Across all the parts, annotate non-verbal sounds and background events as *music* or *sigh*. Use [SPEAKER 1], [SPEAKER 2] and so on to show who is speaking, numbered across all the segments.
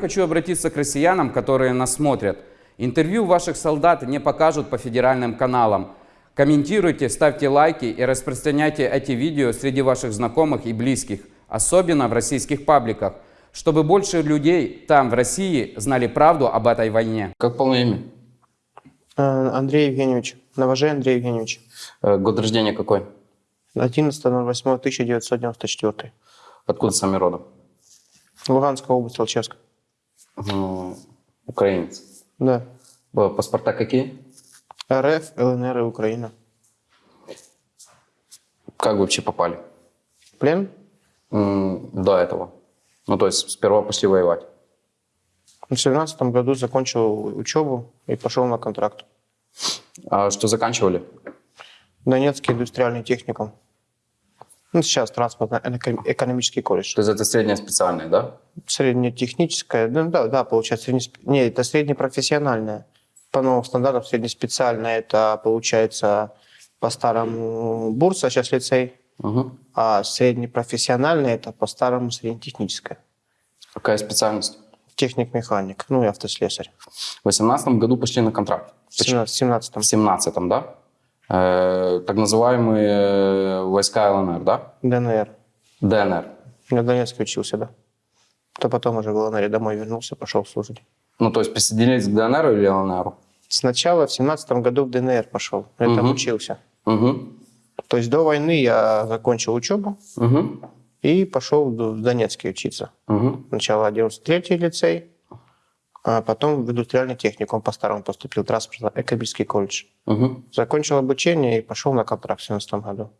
[SPEAKER 1] Хочу обратиться к россиянам, которые нас смотрят. Интервью ваших солдат не покажут по федеральным каналам. Комментируйте, ставьте лайки и распространяйте эти видео среди ваших знакомых и близких, особенно в российских пабликах, чтобы больше людей там, в России, знали правду об этой войне.
[SPEAKER 2] Как полное имя?
[SPEAKER 3] Э, Андрей Евгеньевич. Новожей Андрей Евгеньевич.
[SPEAKER 2] Э, Год рождения какой?
[SPEAKER 3] 11.08.1994.
[SPEAKER 2] Откуда сами родом?
[SPEAKER 3] Луганская область, Алчевск.
[SPEAKER 2] М, Украинец.
[SPEAKER 3] Да.
[SPEAKER 2] Паспорта какие?
[SPEAKER 3] РФ, ЛНР и Украина.
[SPEAKER 2] Как вы вообще попали?
[SPEAKER 3] Плен?
[SPEAKER 2] М, До этого. Ну, то есть сперва пошли воевать.
[SPEAKER 3] В 2017 году закончил учебу и пошел на контракт.
[SPEAKER 2] А что заканчивали?
[SPEAKER 3] Донецкий индустриальный техникум. Ну, сейчас транспортно-экономический колледж.
[SPEAKER 2] То есть это средняя специальная, да?
[SPEAKER 3] Среднетехническое, ну, да, да, получается, средне... не, это среднепрофессиональное. По новым стандартам среднеспециальное, это получается по-старому бурса, сейчас лицей,
[SPEAKER 2] Угу.
[SPEAKER 3] а среднепрофессиональное это по-старому среднетехническое.
[SPEAKER 2] Какая специальность?
[SPEAKER 3] Техник-механик, ну и автослесарь.
[SPEAKER 2] В 18 году пошли на контракт.
[SPEAKER 3] В 17
[SPEAKER 2] В 17 да? Э, так называемые войска ЛНР, да?
[SPEAKER 3] ДНР.
[SPEAKER 2] ДНР.
[SPEAKER 3] Я в Донецке учился, да. То потом уже в ЛНР домой вернулся, пошел служить.
[SPEAKER 2] Ну, то есть присоединились к ДНР или ЛНР?
[SPEAKER 3] Сначала в 17 году в ДНР пошел, я там
[SPEAKER 2] Мгм.
[SPEAKER 3] учился.
[SPEAKER 2] Угу.
[SPEAKER 3] То есть до войны я закончил учебу
[SPEAKER 2] Угу.
[SPEAKER 3] и пошел в Донецке учиться.
[SPEAKER 2] Угу.
[SPEAKER 3] Сначала 93-й лицей, потом в индустриальный техникум по-старому поступил, транспортно-экономический колледж.
[SPEAKER 2] Угу.
[SPEAKER 3] Закончил обучение и пошел на контракт в 17 году.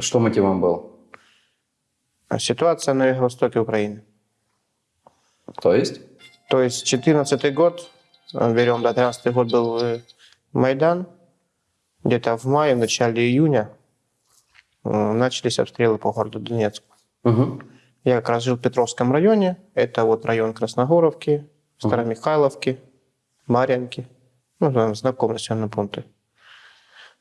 [SPEAKER 2] Что мотивом был?
[SPEAKER 3] А Ситуация на юго-востоке Украины.
[SPEAKER 2] То есть?
[SPEAKER 3] То есть 14 год, берем, да, 13 год был э, Майдан, где-то в мае, в начале июня э, начались обстрелы по городу Донецку.
[SPEAKER 2] Угу.
[SPEAKER 3] Я как раз жил в Петровском районе, это вот район Красногоровки, Старомихайловки, Марьянки, ну, там знакомые населенные пункты.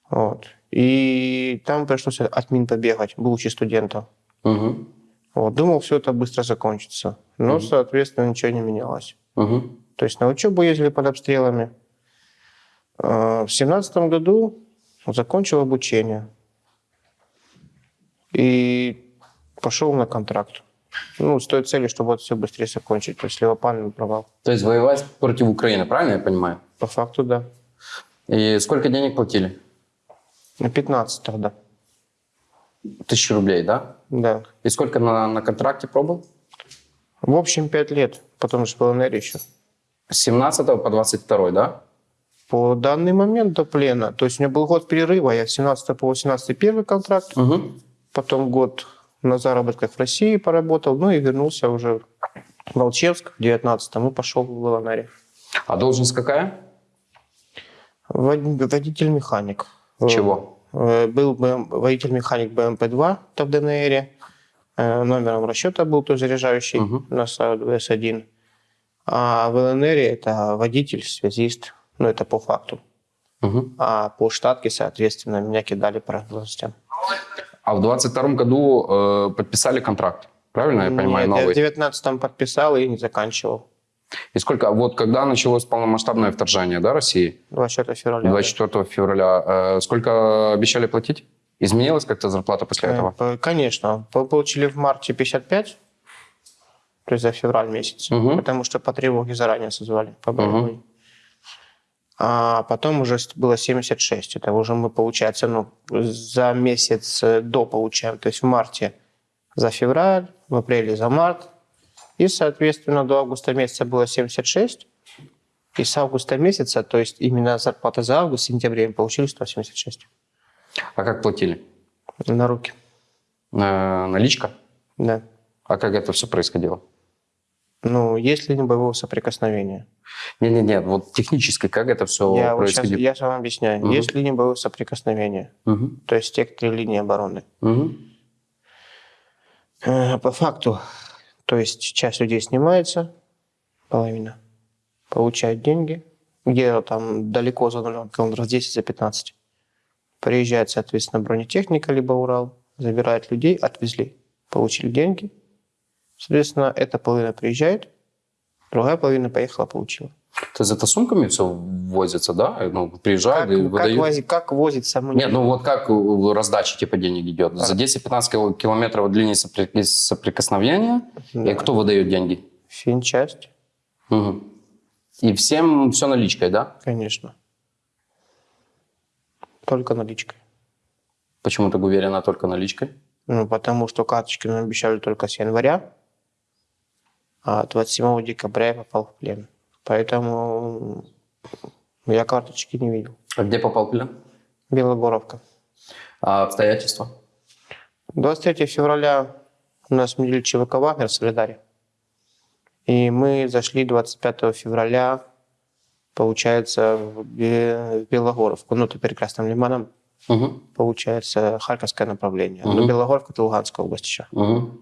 [SPEAKER 3] Вот. И там пришлось от мин побегать, будучи студентом.
[SPEAKER 2] Угу.
[SPEAKER 3] Вот. Думал, все это быстро закончится. Но, соответственно, ничего не менялось.
[SPEAKER 2] Угу.
[SPEAKER 3] То есть на учебу ездили под обстрелами. А, В семнадцатом году закончил обучение. И пошел на контракт. Ну, с той целью, чтобы вот все быстрее закончить. То есть левопальный провал.
[SPEAKER 2] То есть воевать против Украины, правильно я понимаю?
[SPEAKER 3] По факту, да.
[SPEAKER 2] И сколько денег платили?
[SPEAKER 3] На 15 тогда.
[SPEAKER 2] Тысячу рублей, да?
[SPEAKER 3] Да.
[SPEAKER 2] И сколько на, на контракте пробыл?
[SPEAKER 3] В общем, 5 лет. Потом же в ЛНР еще.
[SPEAKER 2] С 17 по 22, да?
[SPEAKER 3] По данный момент до плена. То есть у меня был год перерыва. Я с 17 по 18 первый контракт.
[SPEAKER 2] Угу.
[SPEAKER 3] Потом год на заработках в России поработал. Ну и вернулся уже в Волчевск в 19-м и пошел в ЛНР.
[SPEAKER 2] А должность какая?
[SPEAKER 3] Вод- Водитель-механик.
[SPEAKER 2] Чего?
[SPEAKER 3] Э, Был водитель-механик БМП-2, то в ДНР. Э, Номером расчета был то заряжающий
[SPEAKER 2] Мгм.
[SPEAKER 3] на ВС-1. А в ЛНР это водитель, связист. Ну, это по факту.
[SPEAKER 2] Угу.
[SPEAKER 3] А по штатке, соответственно, меня кидали по должностям.
[SPEAKER 2] А в 22 году э, подписали контракт, правильно я понимаю,
[SPEAKER 3] Нет, я в
[SPEAKER 2] новый?
[SPEAKER 3] 19-м подписал и не заканчивал.
[SPEAKER 2] И сколько, вот когда началось полномасштабное вторжение, да, России?
[SPEAKER 3] 24 февраля.
[SPEAKER 2] 24 февраля. Э, сколько обещали платить? Изменилась как-то зарплата после
[SPEAKER 3] Э,
[SPEAKER 2] этого?
[SPEAKER 3] Конечно. По- Получили в марте 55, то есть за февраль месяц,
[SPEAKER 2] Мгм.
[SPEAKER 3] потому что по тревоге заранее созвали по
[SPEAKER 2] Мгм.
[SPEAKER 3] А потом уже было 76. Это уже мы, получается, ну, за месяц э, до получаем. То есть в марте за февраль, в апреле за март. И, соответственно, до августа месяца было 76. И с августа месяца, то есть именно зарплата за август, сентябре мы получили 176
[SPEAKER 2] А как платили?
[SPEAKER 3] на руки.
[SPEAKER 2] Э, наличка?
[SPEAKER 3] Да.
[SPEAKER 2] А как это все происходило?
[SPEAKER 3] Ну, есть ли не боевого соприкосновения?
[SPEAKER 2] Не-не-не, вот технически как это все
[SPEAKER 3] я, вот сейчас, я же вам объясняю.
[SPEAKER 2] Мгм.
[SPEAKER 3] Есть ли не боевое соприкосновение?
[SPEAKER 2] Мгм.
[SPEAKER 3] То есть те, кто линии обороны. Э, По факту, то есть часть людей снимается, половина, получает деньги, где там далеко за нулем, километров 10 за 15. Приезжает, соответственно, бронетехника, либо Урал, забирает людей, отвезли, получили деньги. Соответственно, эта половина приезжает, Другая половина поехала, получила.
[SPEAKER 2] То есть это сумками все возится, да? Ну, приезжают
[SPEAKER 3] Как,
[SPEAKER 2] и
[SPEAKER 3] как,
[SPEAKER 2] выдают?
[SPEAKER 3] вози- как возится? мы не
[SPEAKER 2] Нет, ну вот как раздача типа денег идет? За 10-15 кил- километров сопри- соприкосновения?
[SPEAKER 3] Да.
[SPEAKER 2] И кто выдает деньги?
[SPEAKER 3] Финчасть,
[SPEAKER 2] Мгм. И всем все наличкой, да?
[SPEAKER 3] конечно. Только наличкой.
[SPEAKER 2] Почему так уверена только наличкой?
[SPEAKER 3] Ну, потому что карточки нам обещали только с января, а 27 декабря я попал в плен. Поэтому я карточки не видел.
[SPEAKER 2] А где попал в плен?
[SPEAKER 3] Белогоровка.
[SPEAKER 2] А обстоятельства?
[SPEAKER 3] 23 февраля у нас сменили ЧВК «Вагнер» в Солидаре. И мы зашли 25 февраля, получается, в Бе- в Белогоровку. Ну, это перекрестным лиманом,
[SPEAKER 2] Мгм.
[SPEAKER 3] получается, Харьковское направление.
[SPEAKER 2] Мгм.
[SPEAKER 3] Но Белогоровка – это Луганская область еще.
[SPEAKER 2] Мгм.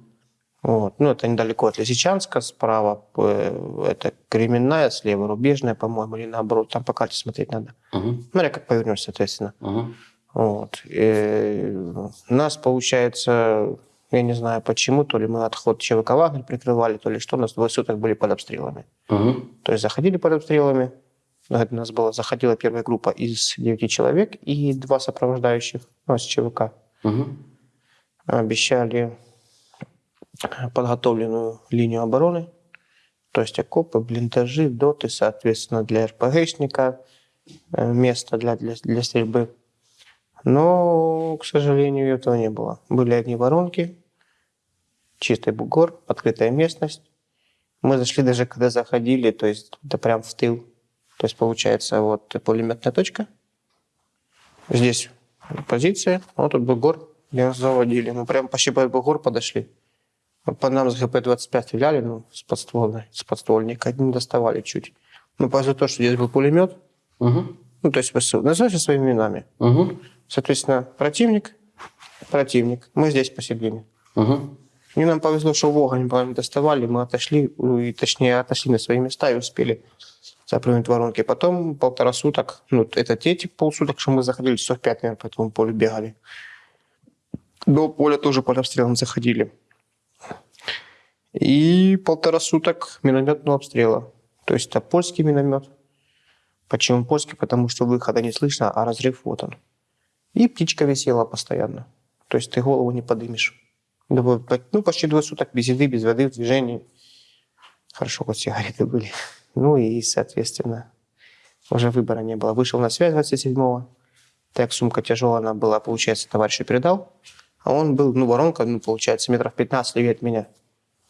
[SPEAKER 3] Вот. Ну, это недалеко от Лисичанска, справа э, это Кременная, слева Рубежная, по-моему, или наоборот. Там по карте смотреть надо.
[SPEAKER 2] Мгм.
[SPEAKER 3] Смотря как повернешь, соответственно.
[SPEAKER 2] Мгм.
[SPEAKER 3] Вот. И нас, получается, я не знаю почему, то ли мы отход ЧВК «Вагнер» прикрывали, то ли что, у нас двое суток были под обстрелами.
[SPEAKER 2] Мгм.
[SPEAKER 3] То есть заходили под обстрелами, это у нас была, заходила первая группа из девяти человек и два сопровождающих ну, с ЧВК.
[SPEAKER 2] Мгм.
[SPEAKER 3] Обещали подготовленную линию обороны, то есть окопы, блиндажи, доты, соответственно, для РПГшника, э, место для, для, для стрельбы. Но, к сожалению, этого не было. Были одни воронки, чистый бугор, открытая местность. Мы зашли даже, когда заходили, то есть это прям в тыл. То есть получается вот пулеметная точка. Здесь позиция, вот тут бугор, где нас заводили. Мы прям почти под бугор подошли. По нам с ГП-25 стреляли, ну, с подствольной, с подствольника. Один доставали чуть. Но за то, что здесь был пулемет,
[SPEAKER 2] Мгм.
[SPEAKER 3] ну, то есть ВСУ, называйте своими именами.
[SPEAKER 2] Мгм.
[SPEAKER 3] Соответственно, противник, противник. Мы здесь посередине.
[SPEAKER 2] Мгм.
[SPEAKER 3] И нам повезло, что в огонь нам доставали, мы отошли, ну, и точнее отошли на свои места и успели запрыгнуть в воронки. Потом полтора суток, ну, это те типа, полсуток, что мы заходили, часов пять, наверное, по этому полю бегали. До поля тоже под обстрелом заходили. И полтора суток минометного обстрела. То есть это польский миномет. Почему польский? Потому что выхода не слышно, а разрыв вот он. И птичка висела постоянно. То есть ты голову не подымешь. По- Ну, почти двое суток без еды, без воды, в движении. Хорошо, хоть сигареты были. *laughs* Ну и, соответственно, уже выбора не было. Вышел на связь 27-го. Так сумка тяжелая она была, получается, товарищу передал. А он был, ну, воронка, ну, получается, метров 15 левее от меня.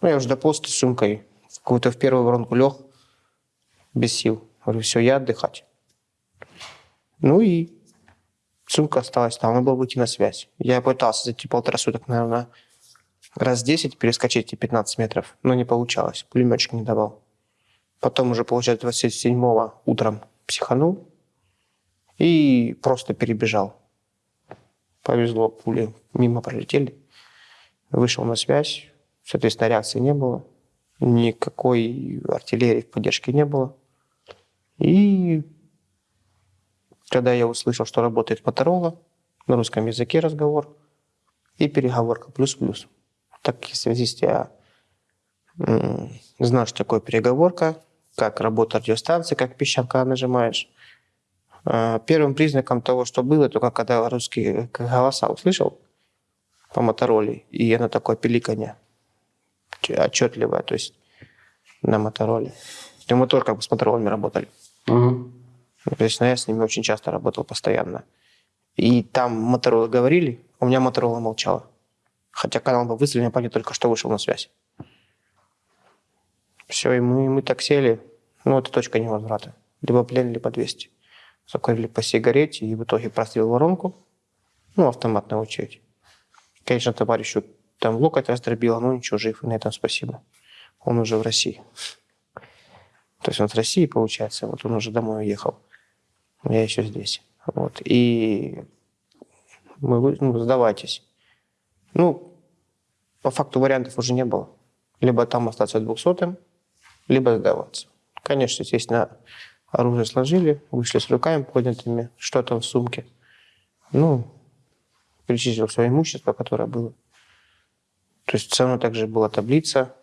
[SPEAKER 3] Ну, я уже дополз с сумкой. В какую-то в первую воронку лег, без сил. Говорю, все, я отдыхать. Ну и сумка осталась там, надо было выйти на связь. Я пытался за эти полтора суток, наверное, раз 10 перескочить эти 15 метров, но не получалось. Пулеметчик не давал. Потом уже, получается, 27-го утром психанул и просто перебежал. Повезло, пули мимо пролетели. Вышел на связь, соответственно, реакции не было. Никакой артиллерии в поддержке не было. И когда я услышал, что работает Моторола, на русском языке разговор, и переговорка плюс-плюс. Так как связист я м, знаю, что такое переговорка, как работает радиостанция, как пищалка нажимаешь. А, Первым признаком того, что было, только когда русские голоса услышал по Мотороле, и оно такое пиликанье отчетливое, то есть на Мотороле. И мы только как бы с Моторолами работали.
[SPEAKER 2] Мгм.
[SPEAKER 3] Лично я с ними очень часто работал постоянно. И там Моторола говорили, у меня Моторола молчала. Хотя канал был выставлен, я понял, только что вышел на связь. Все, и мы, мы так сели. Ну, это точка невозврата. Либо плен, либо 200. Закурили по сигарете, и в итоге прострел воронку. Ну, автоматная очередь. Конечно, товарищу там локоть раздробило, но ничего, жив, и на этом спасибо. Он уже в России. То есть он с России, получается, вот он уже домой уехал. Я еще здесь. Вот. И мы, ну, сдавайтесь. Ну, по факту вариантов уже не было. Либо там остаться двухсотым, либо сдаваться. Конечно, естественно, оружие сложили, вышли с руками поднятыми, что там в сумке. Ну, перечислил свое имущество, которое было. То есть все равно также была таблица,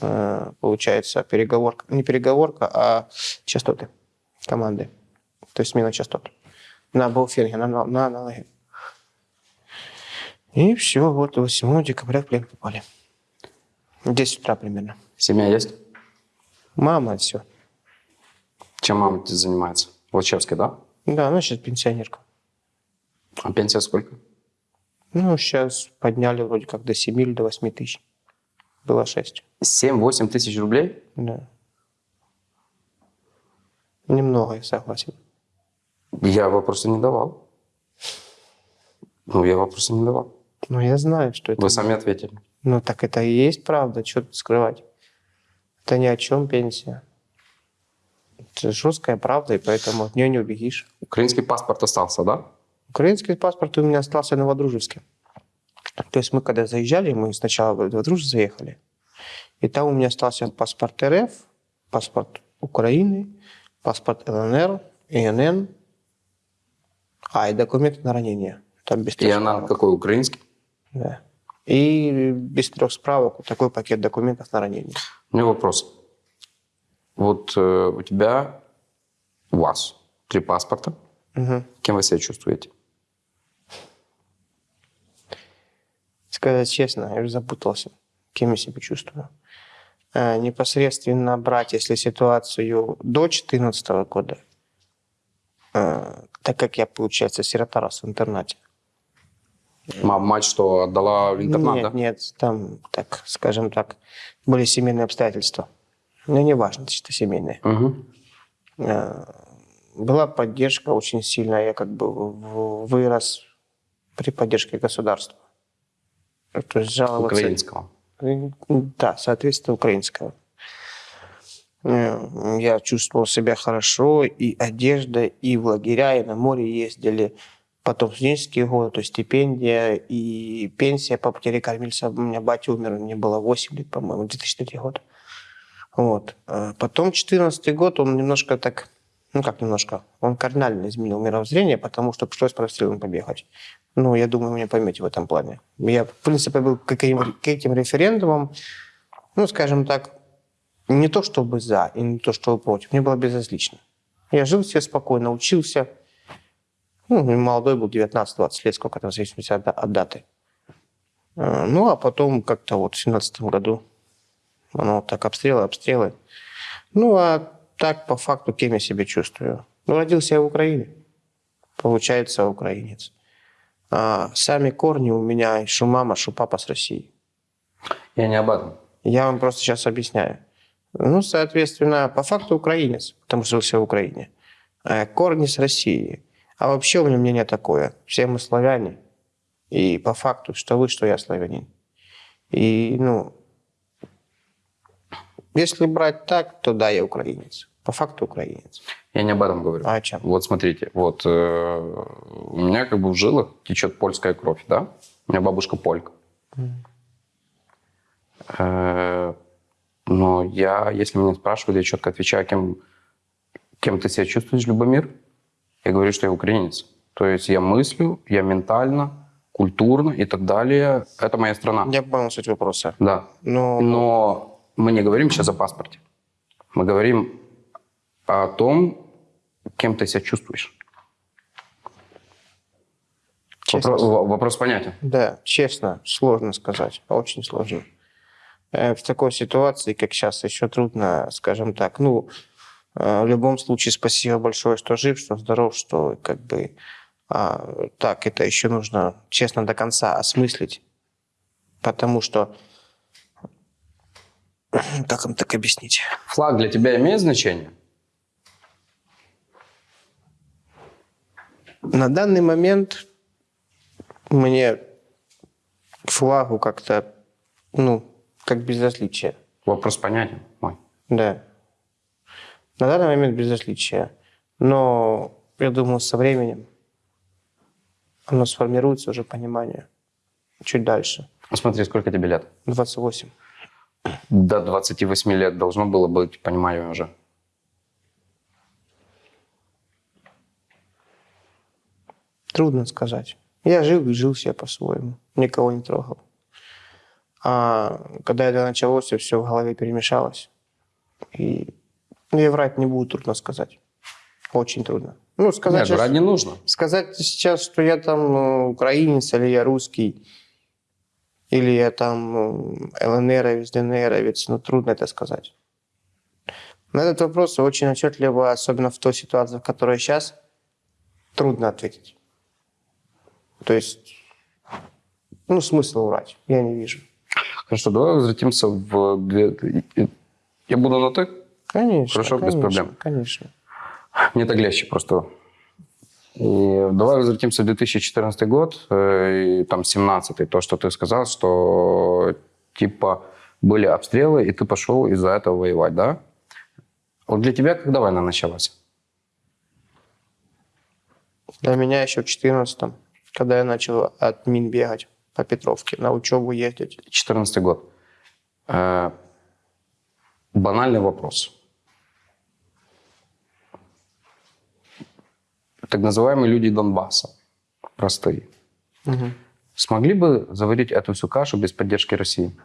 [SPEAKER 3] э, получается, переговорка, не переговорка, а частоты команды. То есть смена частот. На Бауфенге, на, на, на аналоге. И все, вот 8 декабря в плен попали. В 10 утра примерно.
[SPEAKER 2] Семья есть?
[SPEAKER 3] Мама, все.
[SPEAKER 2] Чем мама занимается? В Лачевской, да?
[SPEAKER 3] Да, она сейчас пенсионерка.
[SPEAKER 2] А пенсия сколько?
[SPEAKER 3] Ну, сейчас подняли вроде как до 7 или до 8 тысяч. Было 6.
[SPEAKER 2] 7-8 тысяч рублей?
[SPEAKER 3] Да. Немного, я согласен.
[SPEAKER 2] Я вопроса не давал. Ну, я вопроса не давал.
[SPEAKER 3] Ну, я знаю, что это...
[SPEAKER 2] Вы сами ответили.
[SPEAKER 3] Ну, так это и есть правда, что тут скрывать. Это ни о чем пенсия. Это жесткая правда, и поэтому от нее не убегишь.
[SPEAKER 2] Украинский паспорт остался, да?
[SPEAKER 3] Украинский паспорт у меня остался в Новодружевске. То есть мы когда заезжали, мы сначала в Новодружев заехали, и там у меня остался паспорт РФ, паспорт Украины, паспорт ЛНР, ИНН, а, и документы на ранение. Там без
[SPEAKER 2] И она
[SPEAKER 3] справок.
[SPEAKER 2] какой, украинский?
[SPEAKER 3] Да. И без трех справок такой пакет документов на ранение.
[SPEAKER 2] У меня вопрос. Вот э, у тебя, у вас три паспорта.
[SPEAKER 3] Мгм.
[SPEAKER 2] Кем вы себя чувствуете?
[SPEAKER 3] Сказать честно, я уже запутался, кем я себя чувствую. Э, непосредственно брать, если ситуацию до 2014 года, э, так как я, получается, сирота рос в интернате.
[SPEAKER 2] Мама, мать что, отдала в интернат,
[SPEAKER 3] нет,
[SPEAKER 2] да?
[SPEAKER 3] нет, там, так, скажем так, были семейные обстоятельства. Но не важно, что семейные. Э, Была поддержка очень сильная. Я как бы вырос при поддержке государства. То есть жаловаться...
[SPEAKER 2] Украинского.
[SPEAKER 3] Да, соответственно, украинского. Э, Я чувствовал себя хорошо, и одежда, и в лагеря, и на море ездили. Потом студенческие годы, то есть стипендия и пенсия по потере кормильца. У меня батя умер, мне было 8 лет, по-моему, 2003 год. Вот. А Потом 14 год, он немножко так, ну как немножко, он кардинально изменил мировоззрение, потому что пришлось по расстрелам побегать. Ну, я думаю, меня поймете в этом плане. Я, в принципе, был к этим, к этим референдумам, ну, скажем так, не то чтобы за и не то чтобы против. Мне было безразлично. Я жил себе спокойно, учился. Ну, молодой был, 19-20 лет, сколько там, в зависимости от, от даты. Э, Ну, а потом как-то вот в 17 году вот так обстрелы, обстрелы. Ну, а так, по факту, кем я себя чувствую? Ну, родился я в Украине. Получается, украинец. А сами корни у меня, что мама, что папа с России.
[SPEAKER 2] Я не об этом.
[SPEAKER 3] Я вам просто сейчас объясняю. Ну, соответственно, по факту украинец, потому что жился в Украине. Э, Корни с России. А вообще у меня мнение такое. Все мы славяне. И по факту, что вы, что я славянин. И, ну, если брать так, то да, я украинец. По факту украинец.
[SPEAKER 2] Я не об этом говорю.
[SPEAKER 3] А о чем?
[SPEAKER 2] Вот смотрите, вот э, у меня как бы в жилах течет польская кровь, да? У меня бабушка полька. Э, но я, если меня спрашивают, я четко отвечаю, кем, кем ты себя чувствуешь, Любомир? Я говорю, что я украинец. То есть я мыслю, я ментально, культурно и так далее. Это моя страна.
[SPEAKER 3] Я понял суть вопроса.
[SPEAKER 2] Да.
[SPEAKER 3] Но,
[SPEAKER 2] Но мы не говорим сейчас о паспорте. Мы говорим о том, кем ты себя чувствуешь.
[SPEAKER 3] честно,
[SPEAKER 2] Вопро- во- вопрос понятен.
[SPEAKER 3] Да, честно, сложно сказать. Очень сложно. Э, В такой ситуации, как сейчас, еще трудно, скажем так. Ну, э, в любом случае, спасибо большое, что жив, что здоров, что как бы... а, так, это еще нужно, честно, до конца осмыслить. Потому что... *clears throat* Как вам так объяснить?
[SPEAKER 2] Флаг для тебя имеет значение?
[SPEAKER 3] На данный момент мне к флагу как-то, ну, как безразличие.
[SPEAKER 2] Вопрос понятен мой.
[SPEAKER 3] Да. На данный момент безразличие. Но я думаю, со временем оно сформируется уже понимание. Чуть дальше.
[SPEAKER 2] Ну, Смотри, сколько тебе лет?
[SPEAKER 3] 28.
[SPEAKER 2] До 28 лет должно было быть понимание уже.
[SPEAKER 3] Трудно сказать. Я жил и жил себе по-своему. Никого не трогал. А когда это началось, все в голове перемешалось. И ну, я врать не буду, трудно сказать. Очень трудно. Ну, сказать,
[SPEAKER 2] Нет,
[SPEAKER 3] сейчас,
[SPEAKER 2] врать не нужно.
[SPEAKER 3] сказать сейчас, что я там э, украинец, или я русский, или я там э, ЛНРовец, ДНРовец, ну, трудно это сказать. На этот вопрос очень отчетливо, особенно в той ситуации, в которой сейчас, трудно ответить. То есть, ну, смысла врать я не вижу.
[SPEAKER 2] Хорошо, давай возвратимся в... Я буду на «ты»?
[SPEAKER 3] Конечно,
[SPEAKER 2] Хорошо, без
[SPEAKER 3] конечно,
[SPEAKER 2] проблем.
[SPEAKER 3] Конечно.
[SPEAKER 2] Мне так легче просто. И давай возвратимся в 2014 год, э, и там 17 то, что ты сказал, что типа были обстрелы, и ты пошел из-за этого воевать, да? Вот для тебя когда война началась?
[SPEAKER 3] Для меня еще в 14 когда я начал от мин бегать по Петровке, на учебу ездить.
[SPEAKER 2] 14 год. Э, банальный вопрос. Так называемые люди Донбасса, простые,
[SPEAKER 3] Мгм.
[SPEAKER 2] смогли бы заварить эту всю кашу без поддержки России?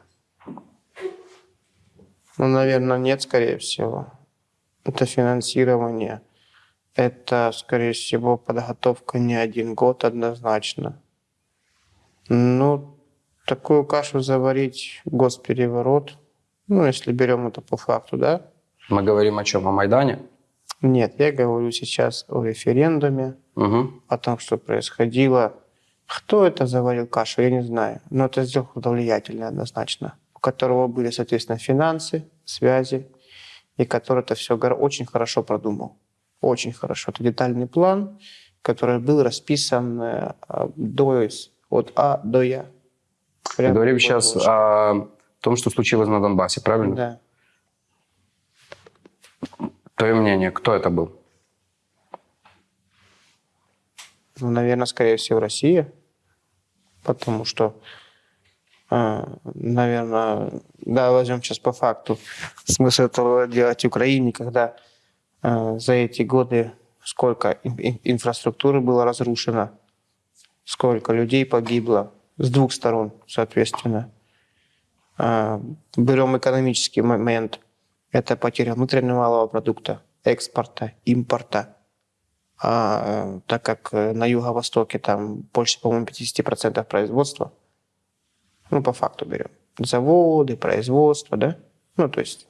[SPEAKER 3] Ну, наверное, нет, скорее всего. Это финансирование. Это, скорее всего, подготовка не один год однозначно. Ну, такую кашу заварить, госпереворот, ну, если берем это по факту, да?
[SPEAKER 2] Мы говорим о чем? О Майдане?
[SPEAKER 3] Нет, я говорю сейчас о референдуме,
[SPEAKER 2] Угу.
[SPEAKER 3] о том, что происходило. Кто это заварил кашу, я не знаю. Но это сделал кто-то влиятельный однозначно, у которого были, соответственно, финансы, связи, и который это все очень хорошо продумал. Очень хорошо. Это детальный план, который был расписан э, до, от А до Я.
[SPEAKER 2] Мы
[SPEAKER 3] Прям
[SPEAKER 2] говорим сейчас о том, что случилось на Донбассе, правильно?
[SPEAKER 3] Да.
[SPEAKER 2] Твое мнение, кто это был?
[SPEAKER 3] Ну, наверное, скорее всего, Россия. Потому что, наверное, да, возьмем сейчас по факту. Смысл этого делать Украине, когда э, за эти годы сколько ин- ин- инфраструктуры было разрушено, сколько людей погибло с двух сторон, соответственно. А, Берем экономический момент. Это потеря внутреннего малого продукта, экспорта, импорта. А э, так как э, на юго-востоке там больше, по-моему, 50% производства, ну, по факту берем, заводы, производство, да? Ну, то есть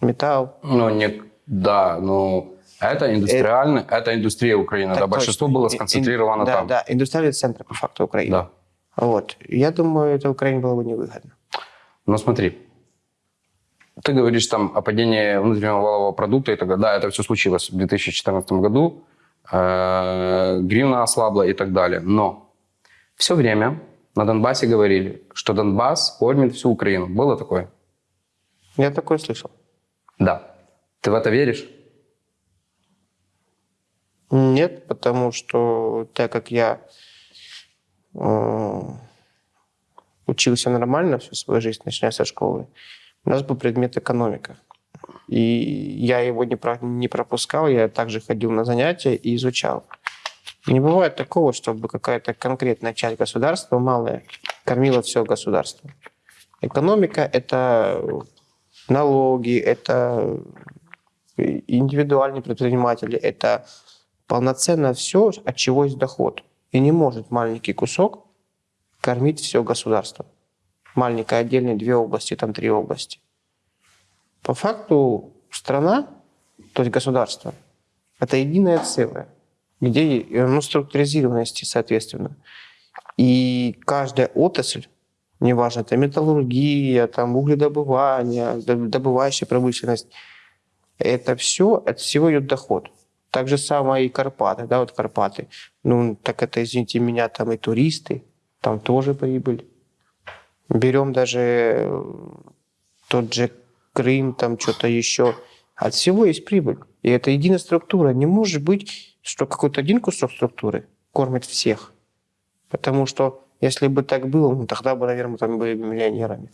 [SPEAKER 3] металл.
[SPEAKER 2] Ну, не, да, ну, это индустриальный, это, индустрия Украины,
[SPEAKER 3] Так
[SPEAKER 2] да, большинство
[SPEAKER 3] точно.
[SPEAKER 2] было
[SPEAKER 3] И- и-
[SPEAKER 2] сконцентрировано
[SPEAKER 3] да,
[SPEAKER 2] там.
[SPEAKER 3] Да, индустриальный центр, по факту, Украины.
[SPEAKER 2] Да.
[SPEAKER 3] Вот. Я думаю, это Украине было бы невыгодно.
[SPEAKER 2] Но смотри, ты говоришь там о падении внутреннего валового продукта и так далее. Да, это все случилось в 2014 году. Э, Гривна ослабла и так далее. Но все время на Донбассе говорили, что Донбасс кормит всю Украину. Было такое?
[SPEAKER 3] Я такое слышал.
[SPEAKER 2] Да. Ты в это веришь?
[SPEAKER 3] Нет, потому что так как я э, учился нормально всю свою жизнь, начиная со школы, у нас был предмет экономика. И я его не, про- не пропускал, я также ходил на занятия и изучал. Не бывает такого, чтобы какая-то конкретная часть государства, малая, кормила все государство. Экономика – это налоги, это индивидуальные предприниматели, это полноценно все, от чего есть доход. И не может маленький кусок кормить все государство. Маленькая отдельная две области, там три области. По факту страна, то есть государство, это единое целое, где ну, структуризированности, соответственно. И каждая отрасль, неважно, это металлургия, там угледобывание, доб- добывающая промышленность, это все, от всего идет доход. Так же самое и Карпаты, да, вот Карпаты. Ну, так это, извините меня, там и туристы, там тоже прибыль. Берем даже э, тот же Крым, там что-то еще. От всего есть прибыль. И это единая структура. Не может быть, что какой-то один кусок структуры кормит всех. Потому что если бы так было, ну, тогда бы, наверное, там были бы миллионерами.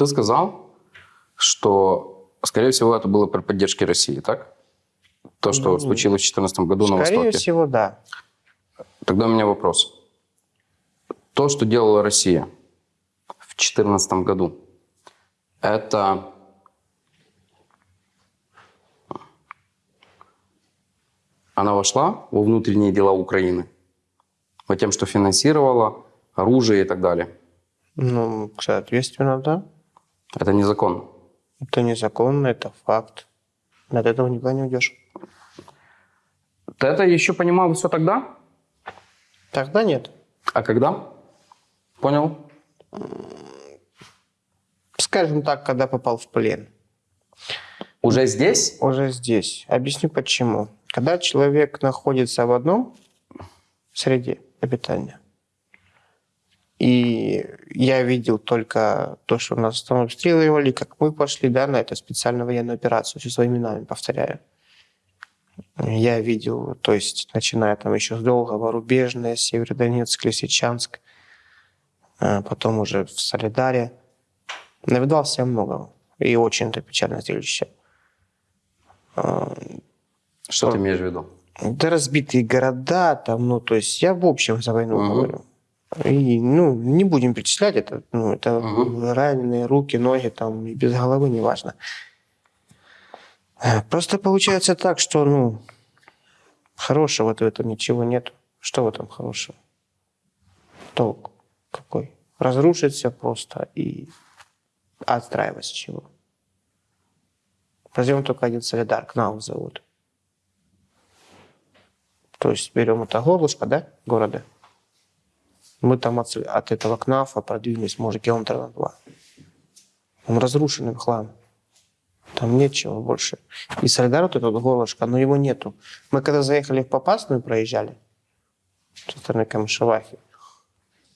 [SPEAKER 2] Ты сказал, что, скорее всего, это было при поддержке России, так? То, что
[SPEAKER 3] Ну,
[SPEAKER 2] случилось в 2014 году на
[SPEAKER 3] Скорее
[SPEAKER 2] Востоке.
[SPEAKER 3] всего, да.
[SPEAKER 2] Тогда у меня вопрос. То, что делала Россия в 2014 году, это она вошла во внутренние дела Украины, по тем, что финансировала оружие и так далее.
[SPEAKER 3] Ну, соответственно, да.
[SPEAKER 2] Это незаконно.
[SPEAKER 3] Это незаконно, это факт. От этого никуда не уйдешь.
[SPEAKER 2] Ты это еще понимал все тогда?
[SPEAKER 3] Тогда нет.
[SPEAKER 2] А когда? Понял?
[SPEAKER 3] Скажем так, когда попал в плен.
[SPEAKER 2] Уже здесь?
[SPEAKER 3] Уже здесь. Объясню почему. Когда человек находится в одном среде обитания, и я видел только то, что нас там обстреливали, как мы пошли да, на эту специальную военную операцию, все своими именами повторяю. Я видел, то есть, начиная там еще с Долгого, Рубежное, Северодонецк, Лисичанск, а потом уже в Солидаре. Навидался я много. И очень это печальное зрелище. А,
[SPEAKER 2] Что ты имеешь в виду?
[SPEAKER 3] Да разбитые города, там, ну, то есть я в общем за войну
[SPEAKER 2] Мгм.
[SPEAKER 3] говорю. И, ну, не будем перечислять это, ну, это
[SPEAKER 2] Мгм.
[SPEAKER 3] раненые руки, ноги, там, и без головы, неважно. Просто получается так, что, ну, хорошего-то в этом ничего нет. Что в этом хорошего? Толк какой? Разрушить все просто и отстраивать с чего? Возьмем только один солидар, КНАУ зовут. То есть берем это горлышко, да, города. Мы там от, от этого КНАФа продвинулись, может, километра на два. Он разрушенный хлам. Там нечего больше. И Солидар, вот это вот горлышко, но его нету. Мы когда заехали в Попасную, проезжали, со стороны Камышевахи,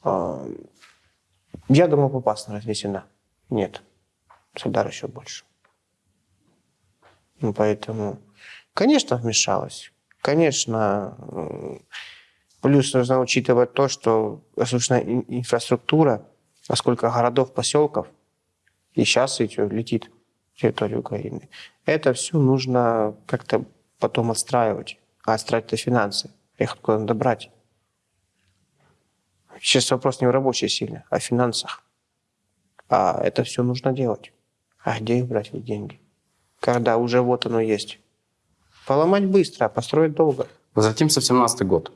[SPEAKER 3] а, я думал, Попасная разнесена. Нет. Солидар еще больше. Ну, поэтому, конечно, вмешалась. Конечно, м, плюс нужно учитывать то, что ин- инфраструктура, а городов, поселков, и сейчас идет, летит в территорию Украины. Это все нужно как-то потом отстраивать. А отстраивать это финансы. Их откуда надо брать? Сейчас вопрос не в рабочей силе, а в финансах. А это все нужно делать. А где их брать, эти деньги? Когда уже вот оно есть. Поломать быстро, а построить долго.
[SPEAKER 2] Возвратимся в 17 год.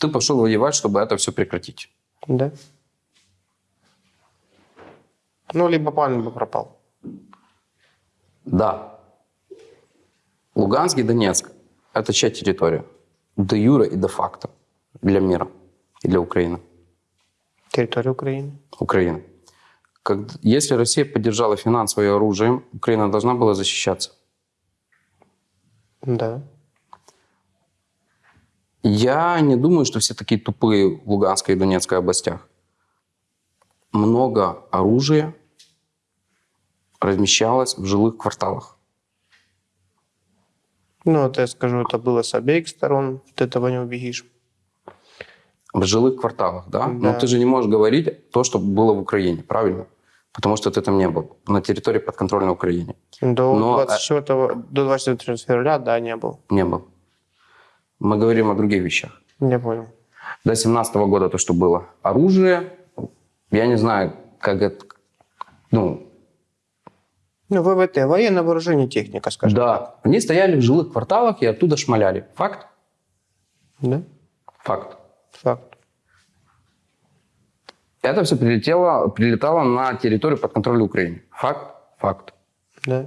[SPEAKER 2] Ты пошел воевать, чтобы это все прекратить.
[SPEAKER 3] Да. Ну, либо план бы пропал.
[SPEAKER 2] Да. Луганск и Донецк – это чья территория? Де юра и де факто для мира и для Украины.
[SPEAKER 3] Территория Украины.
[SPEAKER 2] Украины. Как, если Россия поддержала финансово и оружием, Украина должна была защищаться.
[SPEAKER 3] Да.
[SPEAKER 2] Я не думаю, что все такие тупые в Луганской и Донецкой областях. Много оружия размещалось в жилых кварталах.
[SPEAKER 3] Ну, вот я скажу, это было с обеих сторон. От этого не убегишь.
[SPEAKER 2] В жилых кварталах, да? Но
[SPEAKER 3] Да.
[SPEAKER 2] ты же не можешь говорить то, что было в Украине, правильно? Потому что ты там не был. На территории подконтрольной Украине.
[SPEAKER 3] До,
[SPEAKER 2] Но,
[SPEAKER 3] 24, до 24 февраля, да, не был.
[SPEAKER 2] Не был. Мы говорим о других вещах.
[SPEAKER 3] Не понял.
[SPEAKER 2] До 17 года то, что было. Оружие, я не знаю, как это... Ну,
[SPEAKER 3] Ну, ВВТ, военное вооружение, техника, скажем.
[SPEAKER 2] да. Они стояли в жилых кварталах и оттуда шмаляли. Факт?
[SPEAKER 3] Да?
[SPEAKER 2] Факт.
[SPEAKER 3] Факт.
[SPEAKER 2] Это все прилетело, прилетало на территорию подконтрольной Украины. Факт? Факт.
[SPEAKER 3] Да.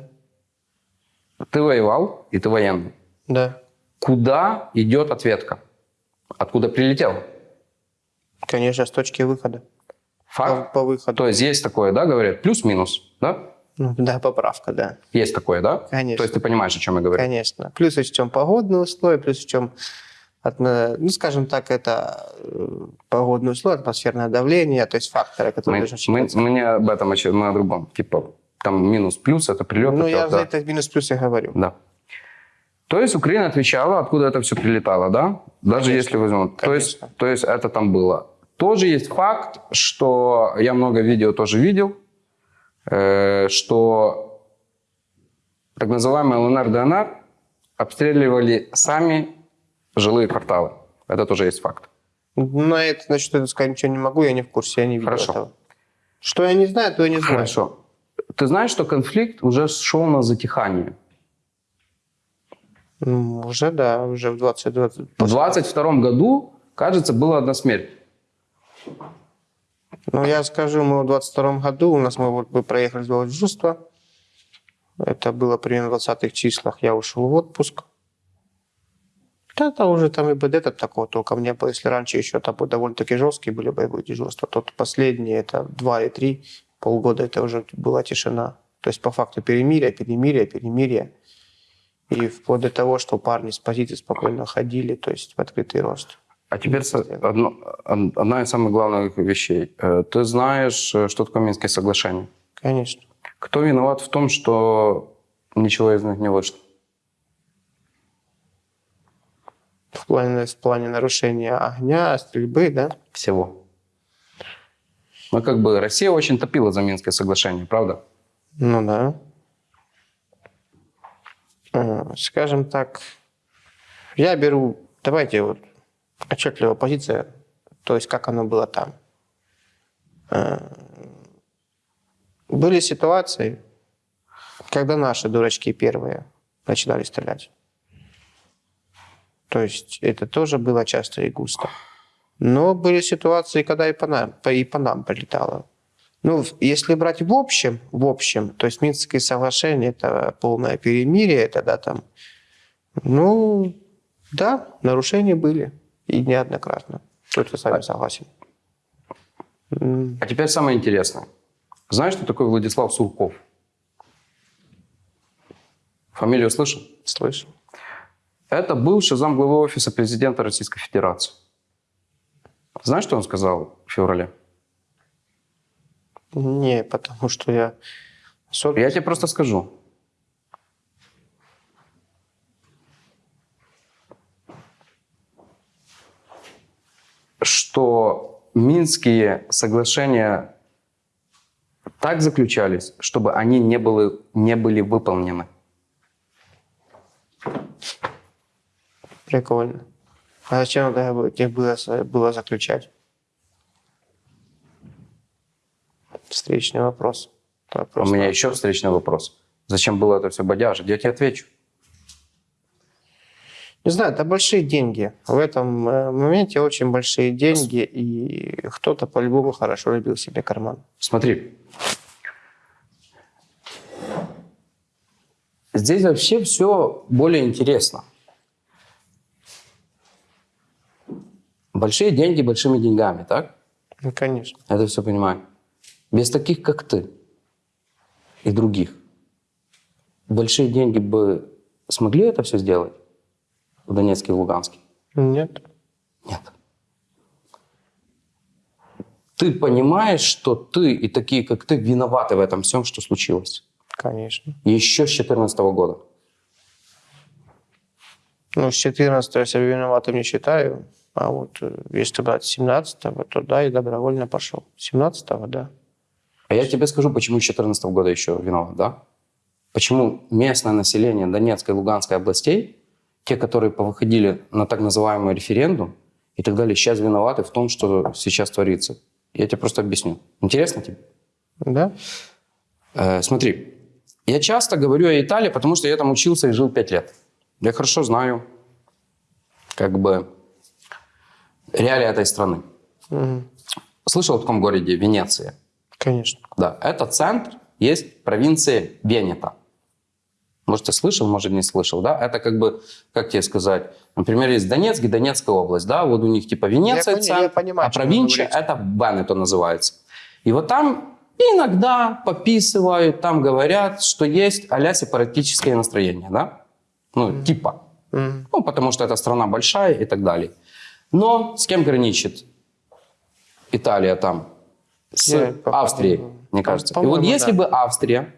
[SPEAKER 2] Ты воевал, и ты военный.
[SPEAKER 3] Да.
[SPEAKER 2] Куда идет ответка? Откуда прилетел?
[SPEAKER 3] Конечно, с точки выхода. По,
[SPEAKER 2] Факт?
[SPEAKER 3] по выходу.
[SPEAKER 2] То есть есть такое, да, говорят, плюс-минус, да?
[SPEAKER 3] Ну, да, поправка, да.
[SPEAKER 2] Есть такое, да?
[SPEAKER 3] Конечно.
[SPEAKER 2] То есть ты понимаешь, о чем я говорю?
[SPEAKER 3] Конечно. Плюс учтем погодные условия, плюс учтем, атмо- ну, скажем так, это э, погодные условия, атмосферное давление, то есть факторы, которые
[SPEAKER 2] Мы,
[SPEAKER 3] должны
[SPEAKER 2] мы, мы не об этом, мы о другом. Типа, там минус-плюс, это прилет.
[SPEAKER 3] Ну,
[SPEAKER 2] это-
[SPEAKER 3] я за это минус плюс и говорю.
[SPEAKER 2] Да. То есть Украина отвечала, откуда это все прилетало, да? Даже
[SPEAKER 3] Конечно.
[SPEAKER 2] если возьмем. То есть,
[SPEAKER 3] Конечно.
[SPEAKER 2] то есть это там было. Тоже есть факт, что я много видео тоже видел, э, что так называемый ЛНР, ДНР обстреливали сами жилые кварталы. Это тоже есть факт.
[SPEAKER 3] На это, значит, это сказать ничего не могу, я не в курсе, я не видел
[SPEAKER 2] Хорошо.
[SPEAKER 3] этого. Что я не знаю, то я не знаю.
[SPEAKER 2] Хорошо. Ты знаешь, что конфликт уже шел на затихание?
[SPEAKER 3] Ну, уже, да, уже в 2020.
[SPEAKER 2] В 22 году, кажется, была одна смерть.
[SPEAKER 3] Ну, я скажу, мы в 22 году, у нас мы вот мы проехали сделать дежурство. Это было примерно в 20-х числах. Я ушел в отпуск. Да, это уже там и БД -то такого толком не было. Если раньше еще там довольно-таки жесткие были боевые дежурства, то последние, это два и три полгода, это уже была тишина. То есть по факту перемирия, перемирия, перемирия. И вплоть до того, что парни с позиции спокойно ходили, то есть в открытый рост.
[SPEAKER 2] А теперь одно- од- одна из самых главных вещей. Э, Ты знаешь, э, что такое Минские соглашения?
[SPEAKER 3] Конечно.
[SPEAKER 2] Кто виноват в том, что ничего из них не вышло?
[SPEAKER 3] В плане, в плане нарушения огня, стрельбы, да?
[SPEAKER 2] Всего. Ну, как бы Россия очень топила за Минское соглашение, правда?
[SPEAKER 3] Ну да. Э, Скажем так, я беру, давайте вот отчетливая позиция, то есть как оно было там. Э, Были ситуации, когда наши дурачки первые начинали стрелять. То есть это тоже было часто и густо. Но были ситуации, когда и по нам, и по нам прилетало. Ну, если брать в общем, в общем, то есть Минские соглашения – это полное перемирие, это да, там, ну, да, нарушения были, и неоднократно. Тут я с вами согласен. М,
[SPEAKER 2] А теперь самое интересное. Знаешь, что такое Владислав Сурков? Фамилию слышал?
[SPEAKER 3] Слышу.
[SPEAKER 2] Это бывший замглавы офиса президента Российской Федерации. Знаешь, что он сказал в феврале?
[SPEAKER 3] Не, потому что я... особо-
[SPEAKER 2] Я тебе просто скажу. Что Минские соглашения так заключались, чтобы они не были, не были выполнены.
[SPEAKER 3] Прикольно. А зачем тогда их было, было заключать? Встречный вопрос. вопрос
[SPEAKER 2] У меня еще встречный вопрос. Зачем было это все бодяжить? Я тебе отвечу.
[SPEAKER 3] Не знаю, это большие деньги. В этом э, моменте очень большие деньги, и кто-то по-любому хорошо любил себе карман.
[SPEAKER 2] Смотри. Здесь вообще все более интересно. Большие деньги большими деньгами, так?
[SPEAKER 3] Ну, конечно.
[SPEAKER 2] Это все понимаю. Без таких, как ты и других, большие деньги бы смогли это все сделать в Донецке и в Луганске?
[SPEAKER 3] Нет.
[SPEAKER 2] Нет. Ты понимаешь, что ты и такие, как ты, виноваты в этом всем, что случилось.
[SPEAKER 3] Конечно.
[SPEAKER 2] Еще с 2014 года.
[SPEAKER 3] Ну, с 14 я себя виноватым не считаю. А вот э, если брать с 17 то да, я добровольно пошел. 17 да.
[SPEAKER 2] А я тебе скажу, почему с 2014 года еще виноват, да? Почему местное население Донецкой и Луганской областей, те, которые повыходили на так называемый референдум и так далее, сейчас виноваты в том, что сейчас творится. Я тебе просто объясню. Интересно тебе?
[SPEAKER 3] Да?
[SPEAKER 2] Э, смотри, я часто говорю о Италии, потому что я там учился и жил пять лет. Я хорошо знаю, как бы, реалии этой страны.
[SPEAKER 3] Мгм.
[SPEAKER 2] Слышал о таком городе Венеция?
[SPEAKER 3] Конечно.
[SPEAKER 2] Да, это центр, есть провинция Венета. Может, ты слышал, может, не слышал, да? Это как бы, как тебе сказать, например, есть Донецк и Донецкая область, да, вот у них типа Венеция
[SPEAKER 3] Я пони-
[SPEAKER 2] центр,
[SPEAKER 3] я понимаю,
[SPEAKER 2] а провинция это Венето называется. И вот там иногда пописывают, там говорят, что есть а-ля сепаратическое настроение, да? Ну, типа.
[SPEAKER 3] Мгм.
[SPEAKER 2] Ну, потому что эта страна большая и так далее. Но с кем граничит Италия там? С
[SPEAKER 3] Я
[SPEAKER 2] Австрией,
[SPEAKER 3] по-
[SPEAKER 2] мне кажется. И вот если
[SPEAKER 3] да.
[SPEAKER 2] бы Австрия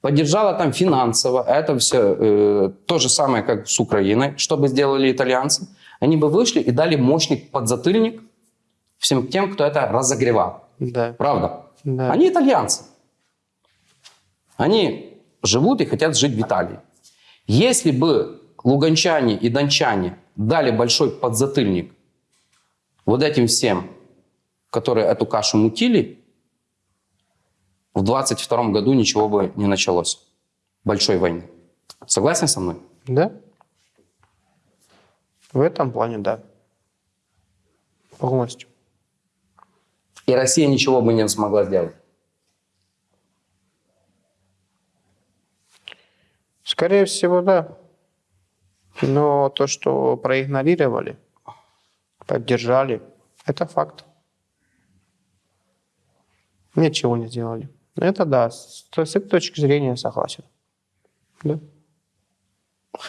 [SPEAKER 2] поддержала там финансово, это все э, то же самое, как с Украиной, что бы сделали итальянцы, они бы вышли и дали мощный подзатыльник всем тем, кто это разогревал.
[SPEAKER 3] Да.
[SPEAKER 2] Правда?
[SPEAKER 3] Да.
[SPEAKER 2] Они итальянцы. Они живут и хотят жить в Италии. Если бы луганчане и дончане дали большой подзатыльник вот этим всем, которые эту кашу мутили, в 22 году ничего бы не началось. Большой войны. Согласен со мной?
[SPEAKER 3] Да? В этом плане, да. Полностью.
[SPEAKER 2] И Россия ничего бы не смогла сделать.
[SPEAKER 3] Скорее всего, да. Но то, что проигнорировали, поддержали, это факт. Ничего не сделали. Это да, с, с этой точки зрения согласен. Да,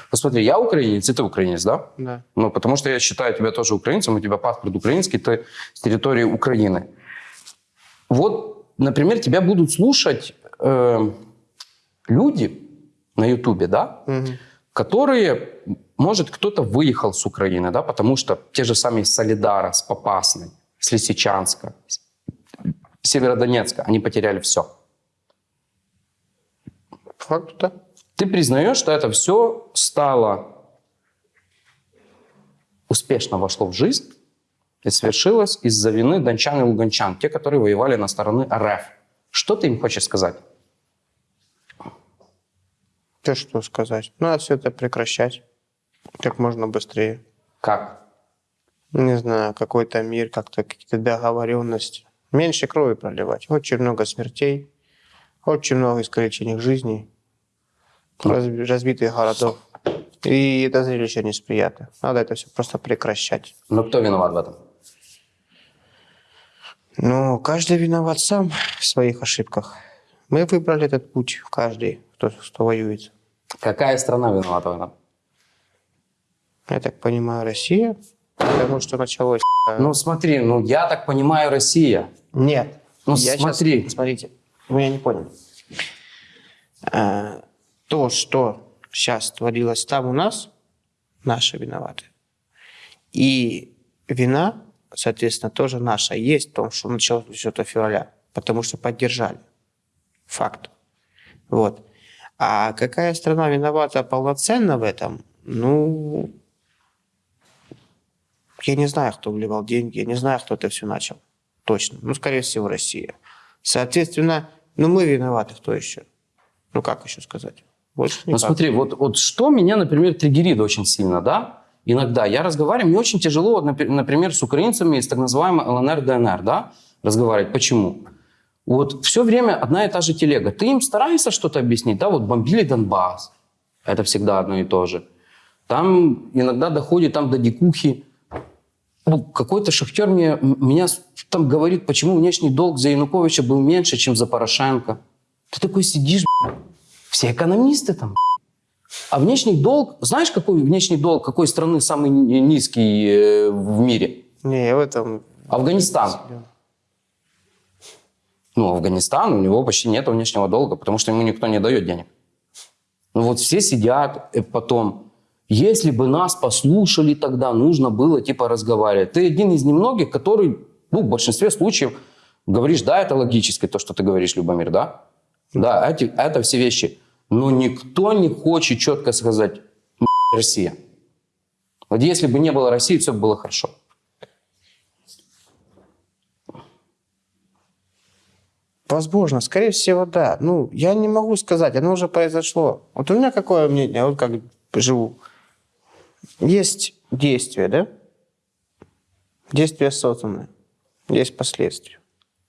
[SPEAKER 2] Посмотри, я украинец, и ты украинец, да?
[SPEAKER 3] да.
[SPEAKER 2] Ну, потому что я считаю тебя тоже украинцем, у тебя паспорт украинский, ты с территории Украины. Вот, например, тебя будут слушать э, люди на Ютубе, да,
[SPEAKER 3] Мгм.
[SPEAKER 2] которые, может, кто-то выехал с Украины, да, потому что те же самые Солидара, с Попасной, с Лисичанска, с Северодонецка, они потеряли все.
[SPEAKER 3] Факт, да.
[SPEAKER 2] Ты признаешь, что это все стало успешно вошло в жизнь и свершилось из-за вины дончан и луганчан, те, которые воевали на стороны РФ. Что ты им хочешь сказать?
[SPEAKER 3] Ты что сказать? Надо все это прекращать как можно быстрее.
[SPEAKER 2] Как?
[SPEAKER 3] Не знаю, какой-то мир, как-то какие-то договоренности. Меньше крови проливать. Очень много смертей, очень много искалеченных жизней, разби- разбитых городов. И это зрелище несприятно. Надо это все просто прекращать.
[SPEAKER 2] Но кто виноват в этом?
[SPEAKER 3] Ну, каждый виноват сам в своих ошибках. Мы выбрали этот путь, каждый, кто, кто воюет.
[SPEAKER 2] Какая страна виновата в этом?
[SPEAKER 3] Я так понимаю, Россия, потому что началось...
[SPEAKER 2] Ну смотри, ну я так понимаю, Россия.
[SPEAKER 3] Нет.
[SPEAKER 2] Ну,
[SPEAKER 3] Я
[SPEAKER 2] смотри.
[SPEAKER 3] смотрите, вы меня не поняли. А, то, что сейчас творилось там у нас, наши виноваты. И вина, соответственно, тоже наша есть в том, что началось 10 февраля, потому что поддержали. Факт. Вот. А какая страна виновата полноценно в этом? Ну, я не знаю, кто вливал деньги, я не знаю, кто это все начал. Точно. Ну, скорее всего, Россия. Соответственно, ну, мы виноваты, кто еще? Ну, как еще сказать? Больше
[SPEAKER 2] Ну смотри, вот, вот что меня, например, триггерит очень сильно, да? Иногда я разговариваю, мне очень тяжело, например, с украинцами из так называемой ЛНР, ДНР, да, разговаривать. Почему? Вот все время одна и та же телега. Ты им стараешься что-то объяснить, да, вот бомбили Донбасс, это всегда одно и то же. Там иногда доходит там до дикухи. Ну, какой-то шахтер мне, меня там говорит, почему внешний долг за Януковича был меньше, чем за Порошенко. Ты такой сидишь, б***ь, все экономисты там, а внешний долг, знаешь, какой внешний долг, какой страны самый ни- низкий э, в мире?
[SPEAKER 3] Не, в этом...
[SPEAKER 2] Афганистан. Ну, Афганистан, у него почти нет внешнего долга, потому что ему никто не дает денег. Ну вот все сидят э, потом. Если бы нас послушали тогда, нужно было типа разговаривать. Ты один из немногих, который, ну, в большинстве случаев говоришь, да, это логически, то, что ты говоришь, Любомир, да? Да, эти, это все вещи. Но никто не хочет четко сказать, «М***, Россия. Вот если бы не было России, все было хорошо.
[SPEAKER 3] Возможно, скорее всего, да. Ну, я не могу сказать, оно уже произошло. Вот у меня какое мнение, вот как живу. Есть действие, да? Действие осознанное. Есть последствия.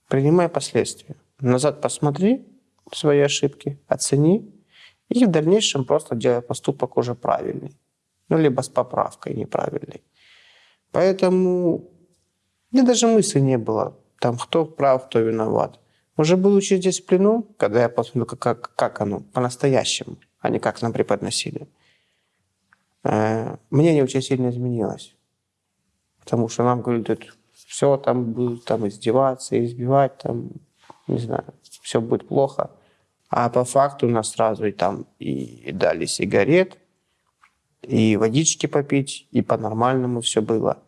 [SPEAKER 3] Принимай последствия. Назад посмотри свои ошибки, оцени, и в дальнейшем просто делай поступок уже правильный. Ну, либо с поправкой неправильной. Поэтому мне даже мысли не было, там, кто прав, кто виноват. Уже будучи здесь в плену, когда я посмотрел, как, как, оно по-настоящему, а не как нам преподносили, мнение очень сильно изменилось. Потому что нам говорят, все там будут там издеваться, избивать, там, не знаю, все будет плохо. А по факту нас сразу и там и дали сигарет, и водички попить, и по-нормальному все было.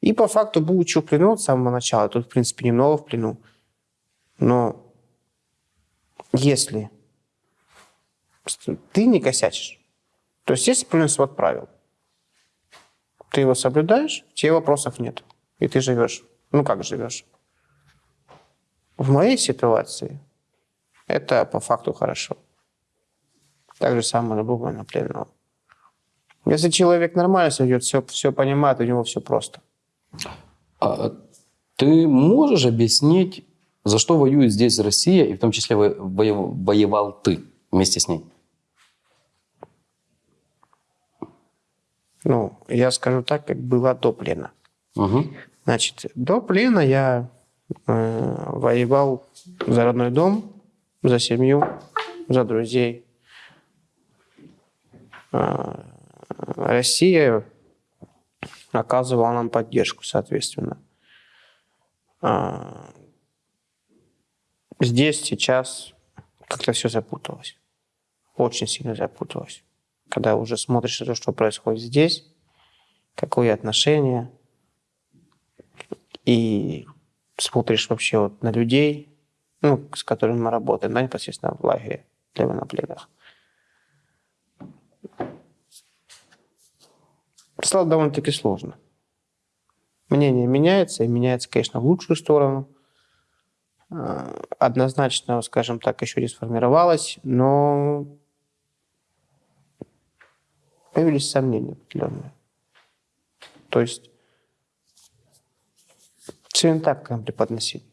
[SPEAKER 3] И по факту, будучи в плену от самого начала, тут, в принципе, немного в плену, но если ты не косячишь, то есть есть определенный правил, ты его соблюдаешь, тебе вопросов нет. и ты живешь. Ну, как живешь? В моей ситуации это по факту хорошо. Так же самое любого военнопленного. Если человек нормально ведет, все, все понимает, у него все просто.
[SPEAKER 2] А ты можешь объяснить, за что воюет здесь Россия, и в том числе во- воев- воевал ты вместе с ней?
[SPEAKER 3] Ну, я скажу так, как было до плена.
[SPEAKER 2] Угу.
[SPEAKER 3] Значит, до плена я э, воевал за родной дом, за семью, за друзей. Э, Россия оказывала нам поддержку, соответственно. А, Здесь сейчас как-то все запуталось. Очень сильно запуталось. Когда уже смотришь на то, что происходит здесь, какое отношение, и смотришь вообще вот на людей, ну, с которыми мы работаем, да, непосредственно в лагере для военнопленных. Стало довольно-таки сложно. Мнение меняется, и меняется, конечно, в лучшую сторону. Э, Однозначно, скажем так, еще не сформировалось, но появились сомнения определенные. То есть все не так, как нам преподносили.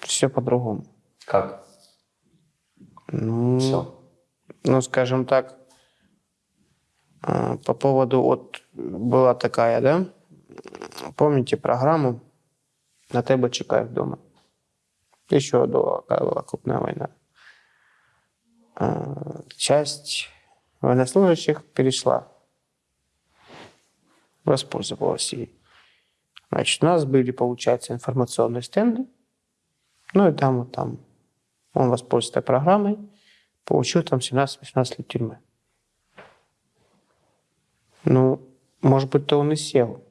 [SPEAKER 3] Все по-другому.
[SPEAKER 2] Как?
[SPEAKER 3] Ну,
[SPEAKER 2] Все.
[SPEAKER 3] ну, скажем так, э, по поводу, вот была такая, да, помните программу на тебе чекаев дома? Еще до, была крупная война. Э, Часть военнослужащих перешла, воспользовалась ей. Значит, у нас были, получается, информационные стенды, ну и там вот там он воспользовался программой, получил там 17-18 лет тюрьмы. Ну, может быть, то он и сел.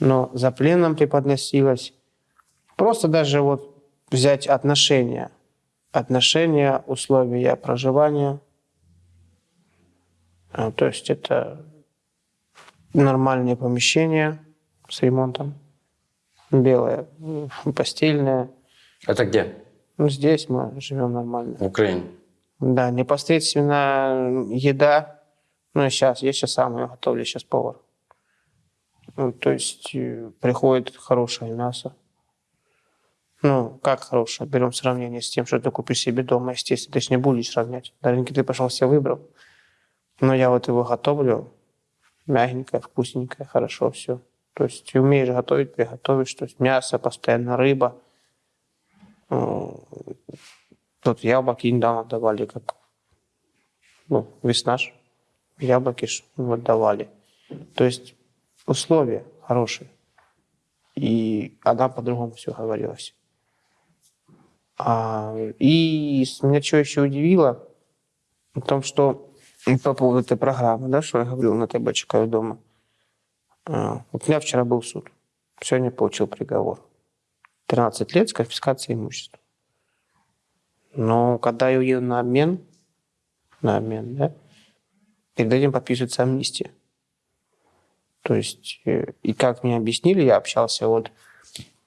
[SPEAKER 3] Но за пленом преподносилось. Просто даже вот взять отношения. Отношения, условия проживания. А, То есть это нормальные помещения с ремонтом. Белое, постельное.
[SPEAKER 2] Это где?
[SPEAKER 3] Ну, здесь мы живем нормально.
[SPEAKER 2] В Украине.
[SPEAKER 3] Да, непосредственно еда. Ну, я сейчас, я сейчас сам ее готовлю, сейчас повар. Ну, то есть э, приходит хорошее мясо. Ну, как хорошее? Берем сравнение с тем, что ты купишь себе дома, естественно. Ты же не будешь сравнять. На рынке ты пошел, себе выбрал. Но я вот его готовлю. Мягенькое, вкусненькое, хорошо все. То есть умеешь готовить, приготовишь. То есть мясо, постоянно рыба. Тут яблоки недавно давали, как ну, весна ж, яблоки ж вот давали. То есть условия хорошие. И она по-другому все говорилось. А, и меня что еще удивило, в том, что по поводу этой программы, да, что я говорил на ТБ «Чекаю дома». А, Вот у меня вчера был суд. Сегодня получил приговор. 13 лет с конфискацией имущества. Но когда я уеду на обмен, на обмен, да, перед этим подписывается амнистия. То есть, э, и как мне объяснили, я общался вот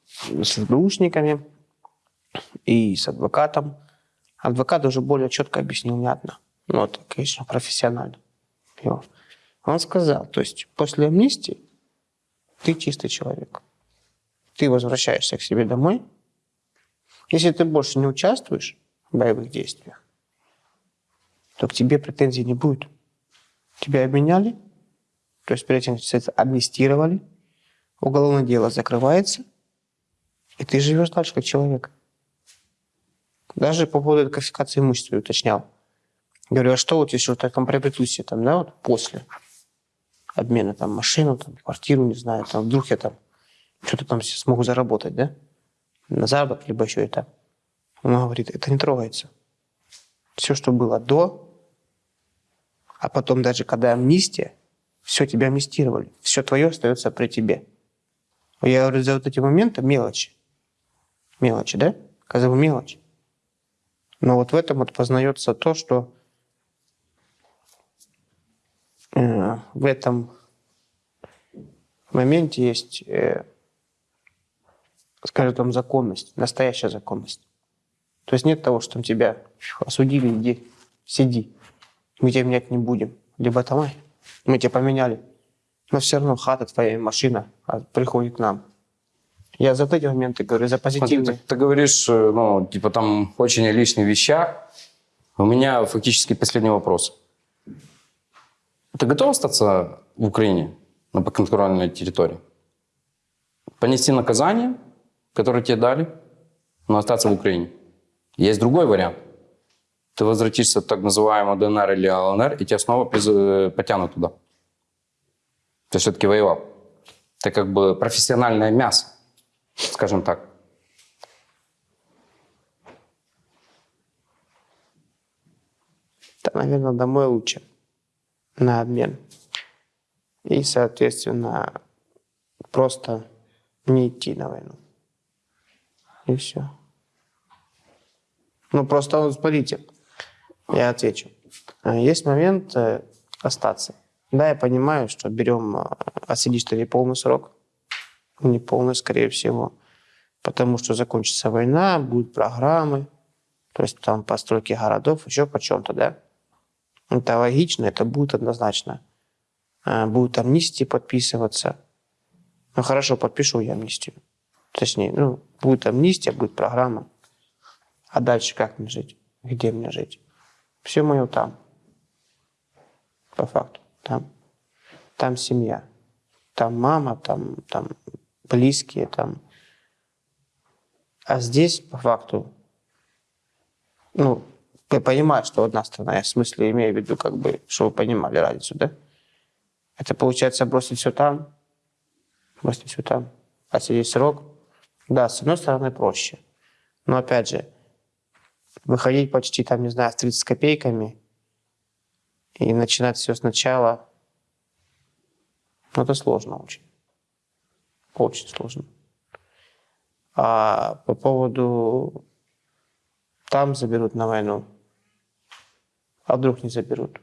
[SPEAKER 3] с СБУшниками и с адвокатом. Адвокат уже более четко объяснил не одна. Ну, это, конечно, профессионально. Его. Он сказал, то есть после амнистии ты чистый человек. Ты возвращаешься к себе домой. Если ты больше не участвуешь в боевых действиях, то к тебе претензий не будет. Тебя обменяли, то есть перед этим амнистировали, уголовное дело закрывается, и ты живешь дальше как человек. Даже по поводу конфискации имущества уточнял. Говорю, а что вот если вот я приобрету себе там, да, вот после обмена там машину, там, квартиру, не знаю, там вдруг я там что-то там смогу заработать, да, на заработок, либо еще это. Он говорит, это не трогается. Все, что было до, а потом даже когда амнистия, все тебя амнистировали, все твое остается при тебе. Я говорю, за вот эти моменты мелочи. Мелочи, да? Казалось мелочь. Но вот в этом вот познается то, что в этом моменте есть э, скажем, там законность, настоящая законность. То есть нет того, что там тебя осудили, иди, сиди. Мы тебя менять не будем. Либо там, мы тебя поменяли. Но все равно хата твоя, машина а, приходит к нам. Я за эти моменты говорю, за позитивные.
[SPEAKER 2] ты, ты говоришь, э, ну, типа там очень о личных вещах. У меня фактически последний вопрос. Ты готов остаться в Украине, на подконтрольной территории? Понести наказание, которое тебе дали, но остаться в Украине? Есть другой вариант. Ты возвратишься в так называемую ДНР или ЛНР, и тебя снова э, потянут туда. Ты все-таки воевал. Ты как бы профессиональное мясо, скажем так.
[SPEAKER 3] Да, наверное, домой лучше. На обмен. И, соответственно, просто не идти на войну. И все. Ну, просто, вот смотрите, я отвечу. А, Есть момент э, остаться. Да, я понимаю, что берем, а, отсидишь ты не полный срок, не полный, скорее всего, потому что закончится война, будут программы, то есть там постройки городов, еще по чем-то, да. Это логично, это будет однозначно. А, Будут амнистии подписываться. Ну хорошо, подпишу я амнистию. Точнее, ну, будет амнистия, будет программа. А дальше как мне жить? Где мне жить? Все мое там. По факту. Там. Там семья. Там мама, там, там близкие, там. А здесь, по факту, ну, я понимаю, что одна страна, я в смысле имею в виду, как бы, чтобы вы понимали разницу, да? Это получается бросить все там, бросить все там, а сидеть срок. Да, с одной стороны проще. Но опять же, выходить почти там, не знаю, с 30 копейками и начинать все сначала, ну, это сложно очень. Очень сложно. А по поводу там заберут на войну, а вдруг не заберут.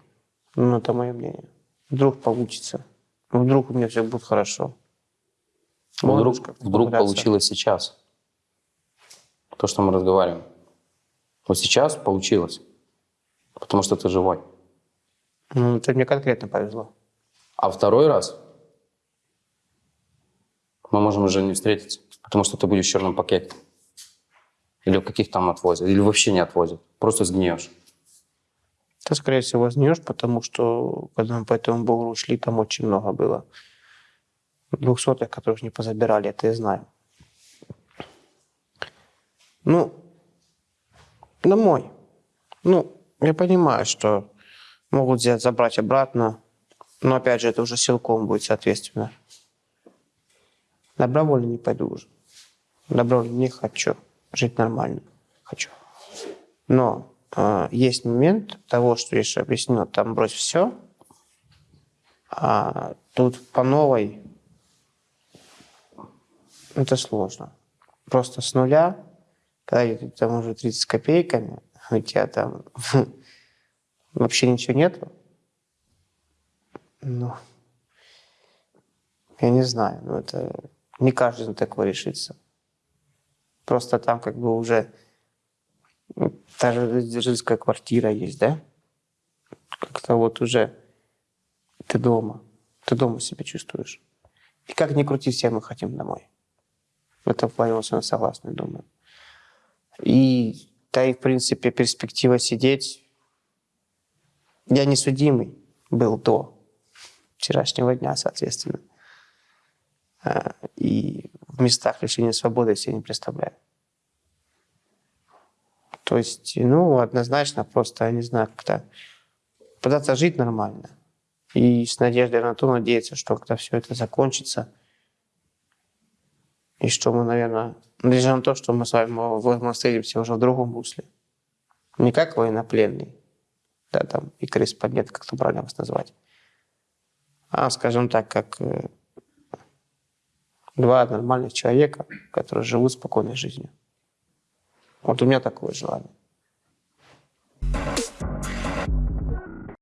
[SPEAKER 3] Ну, это мое мнение. Вдруг получится. Вдруг у меня все будет хорошо.
[SPEAKER 2] Вдруг,
[SPEAKER 3] как-то
[SPEAKER 2] вдруг получилось сейчас. То, что мы разговариваем. Вот сейчас получилось. Потому что ты живой.
[SPEAKER 3] Ну, это мне конкретно повезло.
[SPEAKER 2] А второй раз мы можем уже не встретиться. Потому что ты будешь в черном пакете. Или в каких там отвозят. Или вообще не отвозят. Просто сгниешь.
[SPEAKER 3] Ты, скорее всего, вознешь, потому что, когда мы по этому бугру шли, там очень много было. Двухсотых, которых не позабирали, это я знаю. Ну, домой. Ну, я понимаю, что могут взять, забрать обратно, но, опять же, это уже силком будет, соответственно. Добровольно не пойду уже. Добровольно не хочу. Жить нормально. Хочу. Но э, есть момент того, что я же объяснил, там брось все, а тут по новой это сложно. Просто с нуля, когда ты там уже 30 с копейками, у тебя там *laughs* вообще ничего нету, ну, я не знаю, ну это не каждый на такое решится. Просто там как бы уже ну, та же родительская квартира есть, да? Как-то вот уже ты дома, ты дома себя чувствуешь. И как ни крути, все мы хотим домой. В этом плане вами согласны, думаю. И да и, в принципе, перспектива сидеть... Я не судимый был до вчерашнего дня, соответственно. А, И в местах лишения свободы я себе не представляю. То есть, ну, однозначно просто, я не знаю, как-то пытаться жить нормально. И с надеждой на то надеяться, что когда все это закончится, и что мы, наверное, надеюсь на то, что мы с вами мы встретимся уже в другом русле. Не как военнопленный, да, там, и корреспондент, как это правильно вас назвать, а, скажем так, как э, два нормальных человека, которые живут спокойной жизнью. Вот у меня такое желание.